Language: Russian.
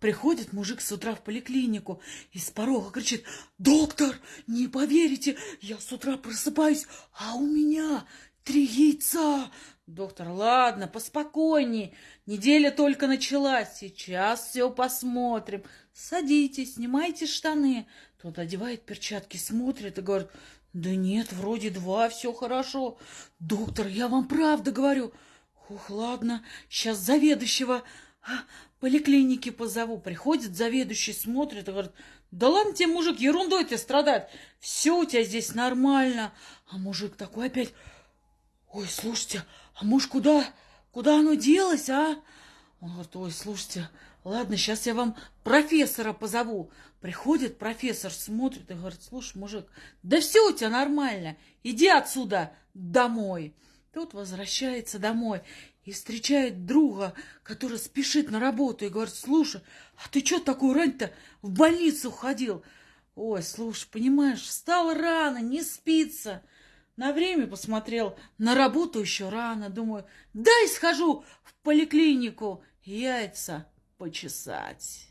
Приходит мужик с утра в поликлинику и с порога кричит, «Доктор, не поверите, я с утра просыпаюсь, а у меня три яйца!» Доктор, ладно, поспокойней, неделя только началась, сейчас все посмотрим. Садитесь, снимайте штаны. Тот одевает перчатки, смотрит и говорит, да нет, вроде два, все хорошо. Доктор, я вам правда говорю. Ух, ладно, сейчас заведующего поликлиники позову. Приходит заведующий, смотрит и говорит, да ладно тебе, мужик, ерундой ты страдать. Все у тебя здесь нормально. А мужик такой опять, ой, слушайте, а муж куда? Куда оно делось, а? Он говорит, ой, слушайте, ладно, сейчас я вам профессора позову. Приходит профессор, смотрит и говорит, слушай, мужик, да все у тебя нормально, иди отсюда домой. Тут возвращается домой и встречает друга, который спешит на работу и говорит, слушай, а ты что такую рань-то в больницу ходил? Ой, слушай, понимаешь, встал рано, не спится. На время посмотрел, на работу еще рано. Думаю, дай схожу в поликлинику яйца почесать.